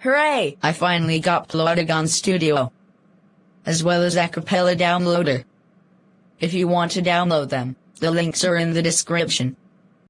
Hooray! I finally got Plotagon Studio. As well as Acapela Downloader. If you want to download them, the links are in the description.